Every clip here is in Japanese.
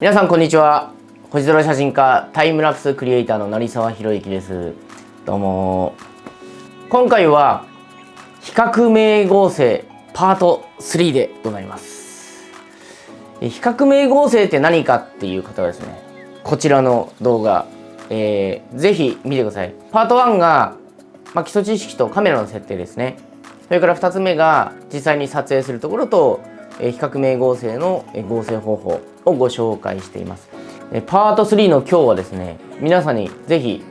皆さんこんにちは。星空写真家タイムラプスクリエイターの成沢宏之です。どうも。今回は比較名合成パート3でございます。比較名合成って何かっていう方はですねこちらの動画、えー、ぜひ見てください。パート1が、まあ、基礎知識とカメラの設定ですね。それから2つ目が実際に撮影するところと比較名合成の合成方法をご紹介しています。パート3の今日はですね皆さんにぜひ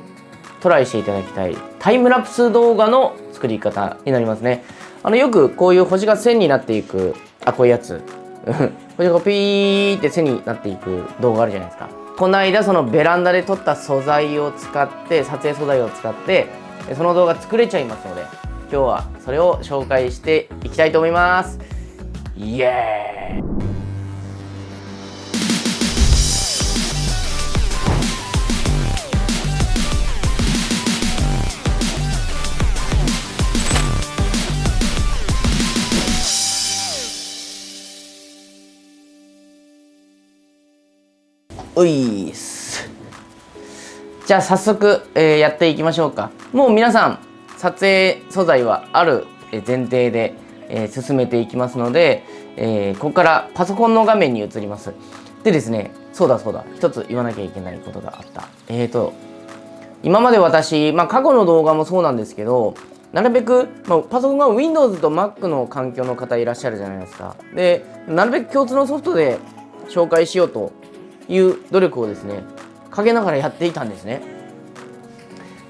トライしていただきたいタイムラプス動画の作り方になりますね。あのよくこういう星が線になっていくあこういうやつ。星がピーって線になっていく動画あるじゃないですか。この間そのベランダで撮った素材を使って撮影素材を使ってその動画作れちゃいますので今日はそれを紹介していきたいと思います。イエーイ。いっす。じゃあ早速、えー、やっていきましょうか。もう皆さん撮影素材はある前提で、え、進めていきますので、えー、ここからパソコンの画面に移ります。でですねそうだそうだ。一つ言わなきゃいけないことがあった。えーと今まで私、まあ、過去の動画もそうなんですけどなるべく、まあ、パソコンが Windows と Mac の環境の方いらっしゃるじゃないですか。でなるべく共通のソフトで紹介しようという努力をですねかけながらやっていたんですね。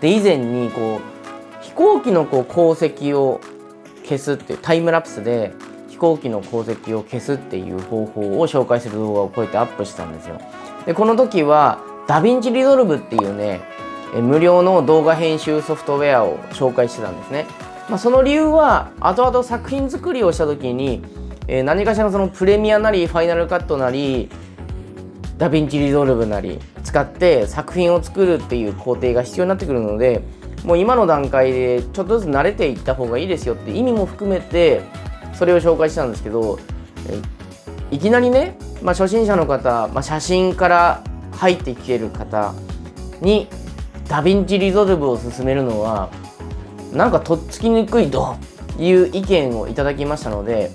で以前にこう飛行機のこう航跡を消すっていうタイムラプスで飛行機の航跡を消すっていう方法を紹介する動画をこうやってアップしたんですよ。でこの時はダヴィンチリゾルブっていうね無料の動画編集ソフトウェアを紹介してたんですね、まあ、その理由は後々作品作りをした時に、え何かしらのそのプレミアなりファイナルカットなりダヴィンチリゾルブなり使って作品を作るっていう工程が必要になってくるのでもう今の段階でちょっとずつ慣れていった方がいいですよって意味も含めてそれを紹介したんですけどいきなりね、まあ、初心者の方、まあ、写真から入ってきてる方にダヴィンチリゾルブを勧めるのはなんかとっつきにくいという意見をいただきましたので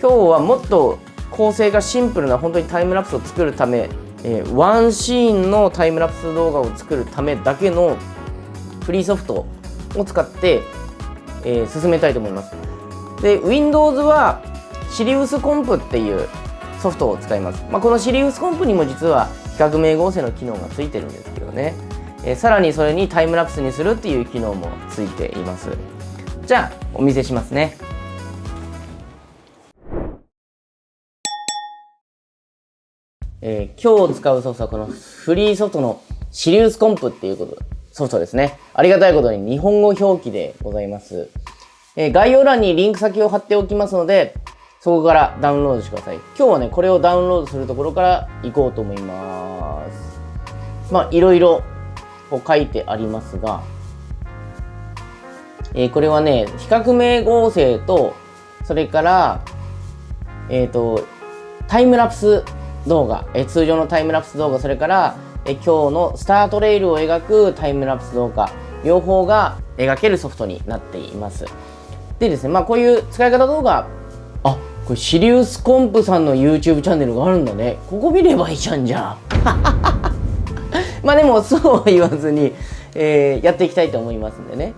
今日はもっと構成がシンプルな本当にタイムラプスを作るため、えー、ワンシーンのタイムラプス動画を作るためだけのフリーソフトを使って、えー、進めたいと思います。で Windows はシリウスコンプっていうソフトを使います。まあ、このシリウスコンプにも実は比較名合成の機能がついてるんですけどね、えー、さらにそれにタイムラプスにするっていう機能もついています。じゃあお見せしますね。えー、今日使うソフトはこのフリーソフトのシリウスコンプっていうことソフトですね。ありがたいことに日本語表記でございます。えー、概要欄にリンク先を貼っておきますので、そこからダウンロードしてください。今日はね、これをダウンロードするところから行こうと思います。まあ、いろいろこう書いてありますが、えー、これはね、比較名合成と、それから、えっ、ー、と、タイムラプス動画、え通常のタイムラプス動画、それからえ今日のスタートレールを描くタイムラプス動画、両方が描けるソフトになっています。でですね、まあこういう使い方動画、あ、これシリウスコンプさんの YouTube チャンネルがあるんだね。ここ見ればいいじゃんじゃん。まあでもそうは言わずに、えー、やっていきたいと思いますんでね。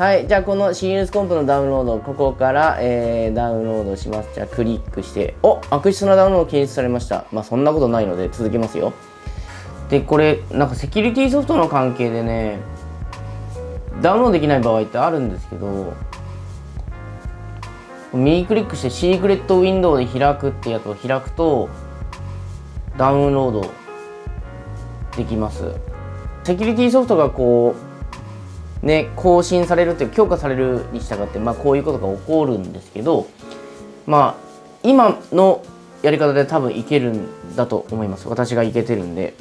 はい。じゃあ、このシリウスコンプのダウンロード、ここから、えー、ダウンロードします。じゃあ、クリックして、お悪質なダウンロード検出されました。まあ、そんなことないので、続けますよ。で、これ、なんかセキュリティソフトの関係でね、ダウンロードできない場合ってあるんですけど、右クリックしてシークレットウィンドウで開くってやつを開くと、ダウンロードできます。セキュリティソフトがこう、ね、更新されるっていう強化されるに従って、まあ、こういうことが起こるんですけどまあ今のやり方で多分いけるんだと思います私がいけてるんで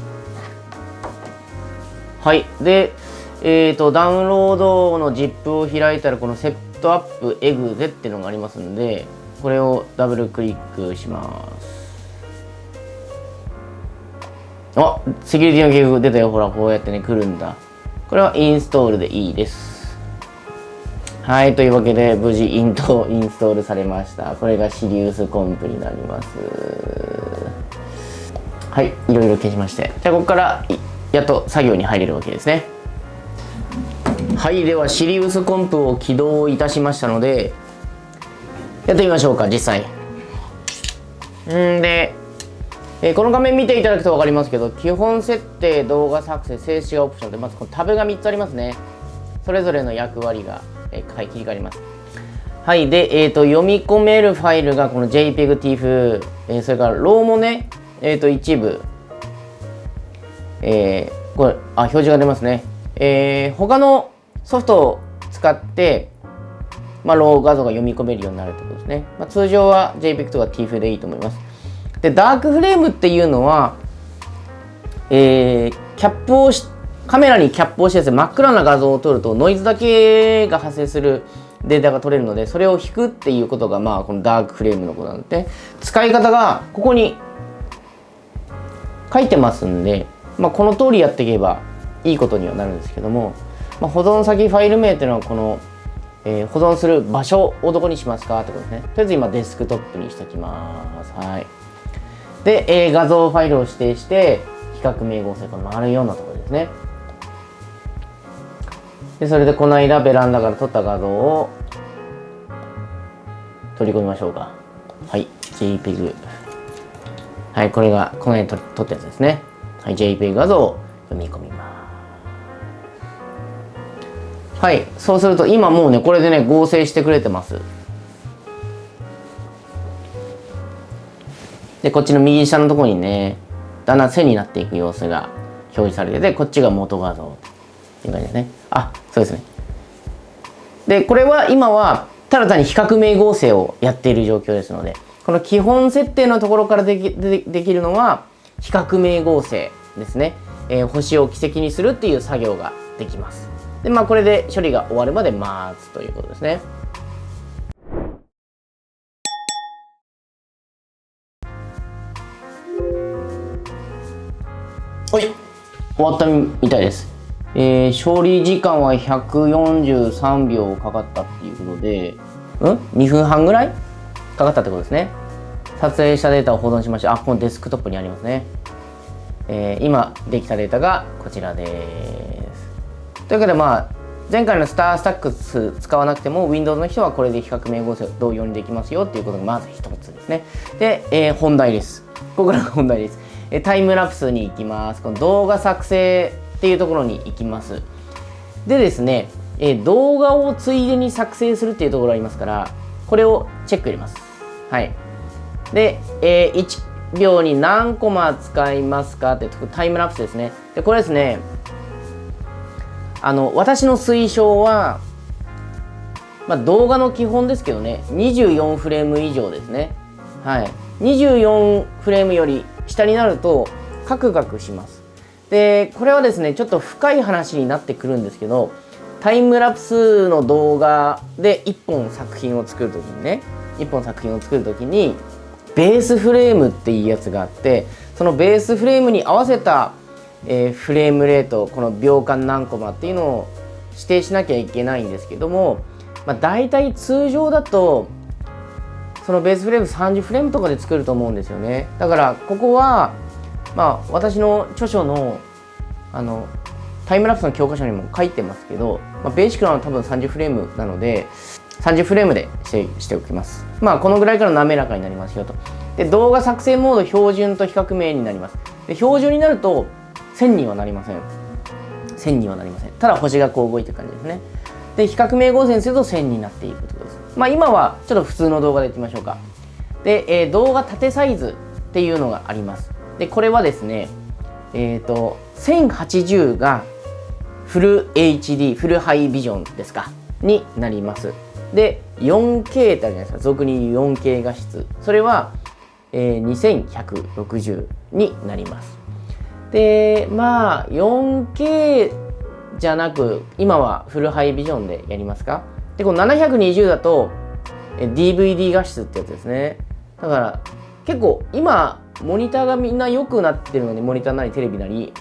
はい。でえっ、ー、とダウンロードの ZIP を開いたらこのセットアップエグゼっていうのがありますんでこれをダブルクリックします。あセキュリティの警告出たよ。ほらこうやってね来るんだ。これはインストールでいいです。はい。というわけで無事イントインストールされました。これがシリウスコンプになります。はい。いろいろ消しまして。じゃあここからやっと作業に入れるわけですね。はいではシリウスコンプを起動いたしましたのでやってみましょうか実際。んで、えー、この画面見ていただくと分かりますけど基本設定動画作成静止画オプションでまずこのタブが3つありますね。それぞれの役割が、えー、切り替わります。はいで、えーと、読み込めるファイルがこの JPEG、TIFF、えー、それからローもね、えーと、一部、えー、これあ表示が出ますね、えー、他のソフトを使ってまあ、ロー画像が読み込めるようになるということですね。まあ、通常は JPEG とか TIFF でいいと思います。で、ダークフレームっていうのは、えー、キャップをし、カメラにキャップをしてですね、真っ暗な画像を撮るとノイズだけが発生するデータが取れるので、それを引くっていうことが、まあ、このダークフレームのことなんで、使い方がここに書いてますんで、まあ、この通りやっていけばいいことにはなるんですけども、まあ、保存先ファイル名っていうのはこのえー、保存する場所をどこにしますかってことですね。とりあえず今デスクトップにしておきます。はい。で、えー、画像ファイルを指定して、比較名合成、この丸4のところですね。で、それでこの間ベランダから撮った画像を取り込みましょうか。はい。JPEG。はい、これがこの辺撮ったやつですね。はい、JPEG 画像を読み込みます。はいそうすると今もうねこれでね合成してくれてます。でこっちの右下のところにねだんだん線になっていく様子が表示されててこっちが元画像っていう感じですね。あそうですね。でこれは今はただ単に比較名合成をやっている状況ですのでこの基本設定のところからできでできるのは比較名合成ですね、えー、星を軌跡にするっていう作業ができますで、まあ、これで処理が終わるまで待つということですね。はい、終わったみたいです。えー、処理時間は143秒かかったっていうことで、うん ?2 分半ぐらいかかったってことですね。撮影したデータを保存しました。あ、このデスクトップにありますね。えー、今できたデータがこちらです。というわけでまあ前回のスタースタックス使わなくても Windows の人はこれで比較名合成同様にできますよっていうことがまず一つですね。で、えー、本題です。ここからが本題です。えタイムラプスに行きます。この動画作成っていうところに行きます。でですね、えー、動画をついでに作成するっていうところありますから、これをチェック入れます。はい。で、えー、1秒に何コマ使いますかってタイムラプスですね。で、これですね、あの私の推奨は、まあ、動画の基本ですけどね。24フレーム以上ですね。はい。24フレームより下になるとカクカクします。でこれはですねちょっと深い話になってくるんですけどタイムラプスの動画で1本作品を作る時にね。1本作品を作る時にベースフレームっていうやつがあってそのベースフレームに合わせたえー、フレームレートこの秒間何コマっていうのを指定しなきゃいけないんですけども、まあ、大体通常だとそのベースフレーム30フレームとかで作ると思うんですよね。だからここはまあ私の著書のあのタイムラプスの教科書にも書いてますけど、まあ、ベーシックなのは多分30フレームなので30フレームでしてしておきます。まあこのぐらいから滑らかになりますよと。で動画作成モード標準と比較名になります。で標準になると1000にはなりません。1000にはなりません。ただ星がこう動いてる感じですね。で比較名合成すると1000になっていくということです。まあ今はちょっと普通の動画でいきましょうか。で、えー、動画縦サイズっていうのがあります。でこれはですねえっ、ー、と1080がフル HD フルハイビジョンですか？になります。で 4K ってあるじゃないですか。俗に言う 4K 画質。それは、えー、2160になります。でまあ 4K じゃなく今はフルハイビジョンでやりますか？でこの720だと DVD 画質ってやつですね。だから結構今モニターがみんな良くなってるのでモニターなりテレビなり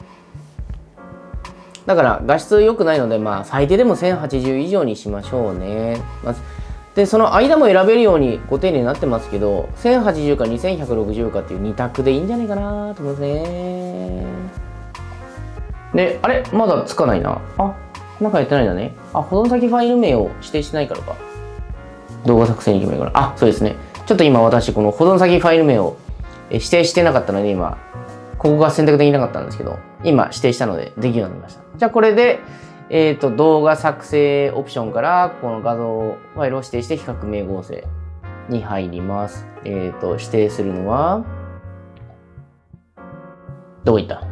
だから画質良くないのでまあ最低でも1080以上にしましょうね、までその間も選べるようにご丁寧になってますけど1080か2160かっていう2択でいいんじゃないかなと思いますね。であれ？まだつかないな。あなんかやってないんだね。あ保存先ファイル名を指定してないからか。動画作成に決めるから。あそうですね。ちょっと今私この保存先ファイル名を指定してなかったので今。ここが選択できなかったんですけど今指定したのでできるようになりましたじゃあこれでえっ、ー、と、動画作成オプションから、この画像ファイルを指定して比較名合成に入ります。えっ、ー、と、指定するのは、どこ行った？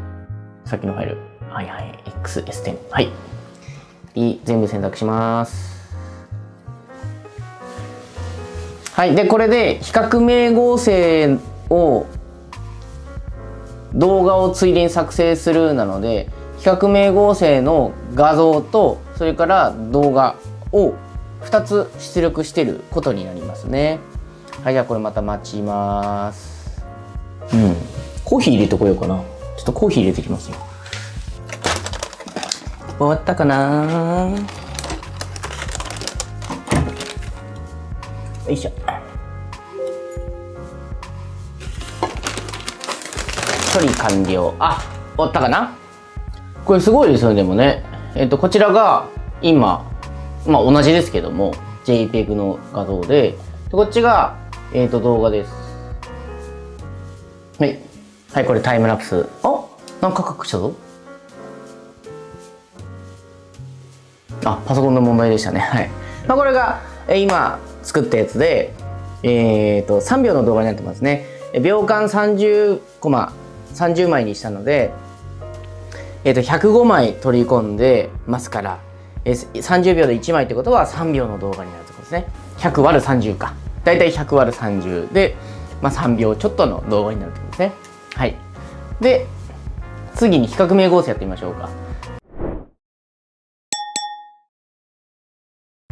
さっきのファイル。はいはい。XS10。はい。い全部選択します。はい。で、これで比較名合成を動画をついでに作成するなので、比較名合成の画像とそれから動画を2つ出力してることになりますね。はいじゃあこれまた待ちます。うん。コーヒー入れてこようかな。ちょっとコーヒー入れてきますよ。終わったかな？よいしょ処理完了あ終わったかな？これすごいですよねでもね。えっとこちらが今まあ同じですけども JPEG の画像で。こっちが、えっと動画です。はい。はいこれタイムラプス。あなんか隠したぞ。あパソコンの問題でしたね。はい。まあこれがえ今作ったやつでえっ、ー、と3秒の動画になってますね。秒間30コマ。30枚にしたのでえー、と105枚取り込んでますから、えー、30秒で1枚ってことは3秒の動画になるところですね。100割る30か。だいたい100割る30で、まあ、3秒ちょっとの動画になるところですね。はい。で次に比較名合成やってみましょうか。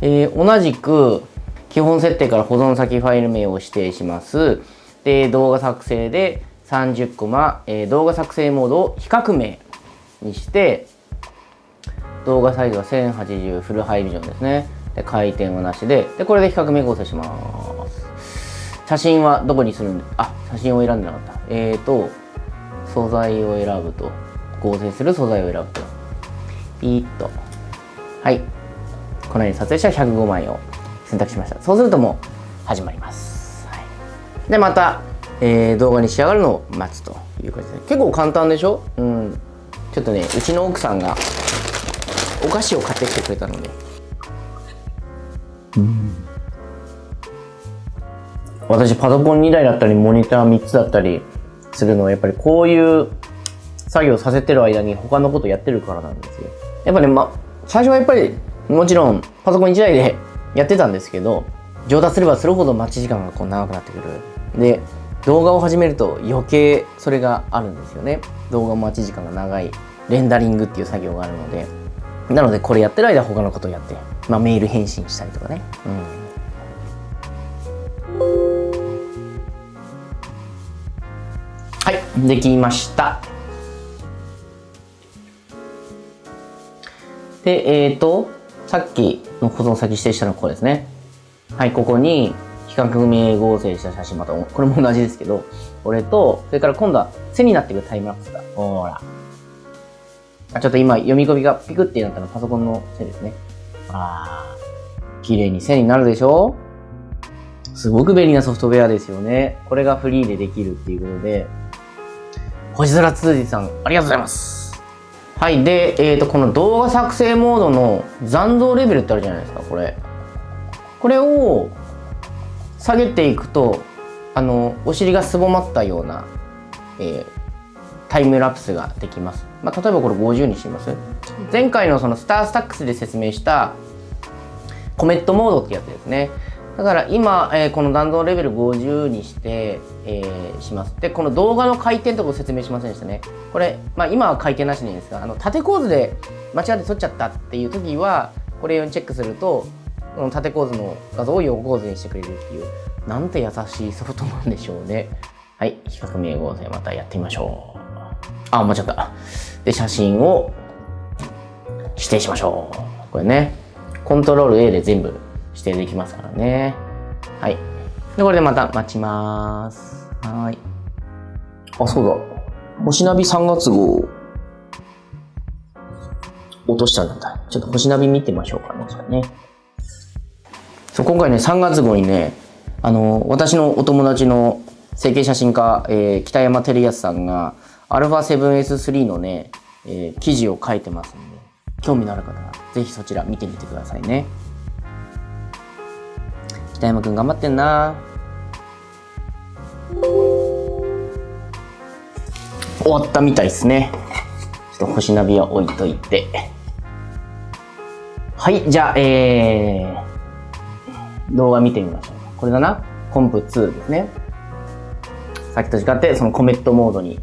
えー、同じく基本設定から保存先ファイル名を指定します。で動画作成で30コマ、えー、動画作成モードを比較名にして動画サイズは1080フルハイビジョンですね。で回転はなしででこれで比較名合成します。写真はどこにするん？であ写真を選んでなかった。えーと素材を選ぶと。合成する素材を選ぶと。ピーッと。はい。このように撮影した105枚を選択しました。そうするともう始まります、はい、でまた、えー、動画に仕上がるのを待つという感じで結構簡単でしょ？うん。ちょっとねうちの奥さんがお菓子を買ってきてくれたので。うん。私パソコン2台だったりモニター3つだったりするのはやっぱりこういう作業させてる間に他のことやってるからなんですよ。やっぱね、ま、最初はやっぱりもちろんパソコン1台でやってたんですけど上達すればするほど待ち時間がこう長くなってくる。で動画を始めると余計それがあるんですよね。動画待ち時間が長いレンダリングっていう作業があるので。なのでこれやってる間他のことをやって、まあ、メール返信したりとかね、うん、はいできました。でえっ、ー、とさっきの保存先指定したのはここですね。はいここに比較名合成した写真またこれも同じですけどこれとそれから今度は背になっていくタイムラプスだほら。あちょっと今読み込みがピクってなったのはパソコンのせいですね。ああ綺麗に線になるでしょ？すごく便利なソフトウェアですよね。これがフリーでできるっていうことで。星空通じさんありがとうございます。はいで、えーと、この動画作成モードの残像レベルってあるじゃないですかこれ。これを下げていくとあのお尻がすぼまったような、えー、タイムラプスができます、まあ、例えばこれ50にします。前回のそのスタースタックスで説明したコメットモードってやつですね。だから今、えー、この弾道レベル50にして、えー、します。でこの動画の回転とかを説明しませんでしたね。これ、まあ、今は回転なしでいいんですがあの縦構図で間違って撮っちゃったっていう時はこれをチェックすると縦構図の画像を横構図にしてくれるっていうなんて優しいソフトなんでしょうね。はい比較名合成またやってみましょう。あ間違った。で写真を指定しましょう。これねコントロール A で全部指定できますからね。はい。でこれでまた待ちます。はい。あそうだ。星ナビ3月号。落としたんだ。ちょっと星ナビ見てみましょうかねじゃあね。そう今回ね3月号にねあの私のお友達の整形写真家、えー、北山照康さんが α7S3 のね、えー、記事を書いてますんで興味のある方はぜひそちら見てみてくださいね。北山くん頑張ってんな。終わったみたいですね。ちょっと星ナビは置いといて。はいじゃあえー、動画見てみましょう。これだな。コンプ2ですね。さっきと違ってそのコメットモードに。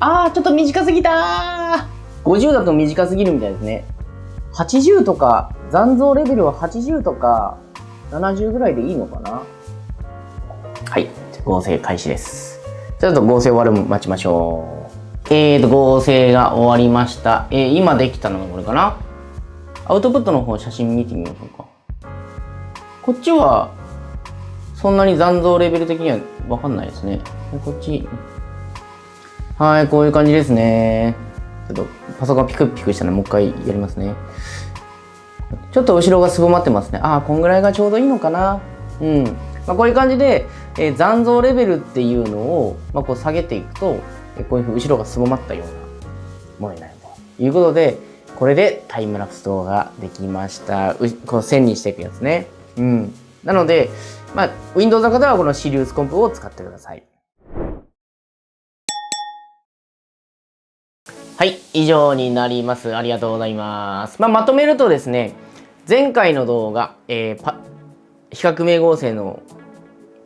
あーちょっと短すぎた50だと短すぎるみたいですね。80とか残像レベルは80とか70ぐらいでいいのかな。はい。合成開始です。ちょっと合成終わる待ちましょう。えーと合成が終わりました。えー、今できたのがこれかな。アウトプットの方写真見てみましょうかこっちはそんなに残像レベル的にはわかんないですね。こっち。はいこういう感じですね。ちょっとパソコンピクピクしたのでもう一回やりますね。ちょっと後ろがすぼまってますね。ああこんぐらいがちょうどいいのかな。うん。まあ、こういう感じで、えー、残像レベルっていうのを、まあ、こう下げていくと、えー、こういうふうに後ろがすぼまったようなものになるということでこれでタイムラプス動画できました。うこう線にしていくやつね。うんなので、まあ、Windows の方はこのシリウスコンプを使ってくださいはい、以上になります。ありがとうございます。まあ、まとめるとですね、前回の動画、えー、パ比較名合成の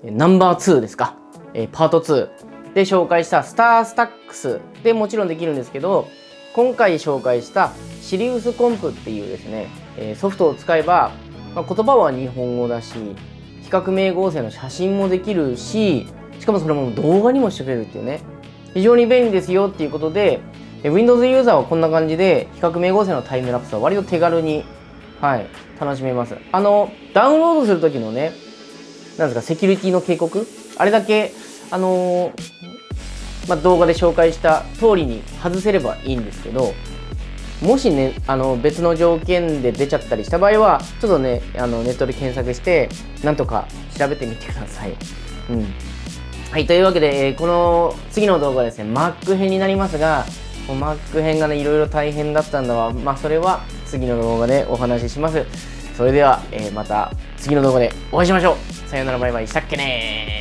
ナンバー2ですか、えー、パート2で紹介したスタースタックスでもちろんできるんですけど、今回紹介したシリウスコンプっていうですね、えー、ソフトを使えば、まあ、言葉は日本語だし、比較名合成の写真もできるし、しかもそれも動画にもしてくれるっていうね、非常に便利ですよっていうことで、Windows ユーザーはこんな感じで比較名合成のタイムラプスは割と手軽に、はい、楽しめます。あの、ダウンロードする時のね、なんですか、セキュリティの警告？あれだけ、あのー、まあ、動画で紹介した通りに外せればいいんですけど、もしね、あの別の条件で出ちゃったりした場合は、ちょっとね、あのネットで検索して、なんとか調べてみてください。うん。はい、というわけで、この次の動画はですね、Mac 編になりますが、Mac 編がねいろいろ大変だったんだわ。まあそれは次の動画でお話しします。それでは、えー、また次の動画でお会いしましょう。さよならバイバイ。したっけね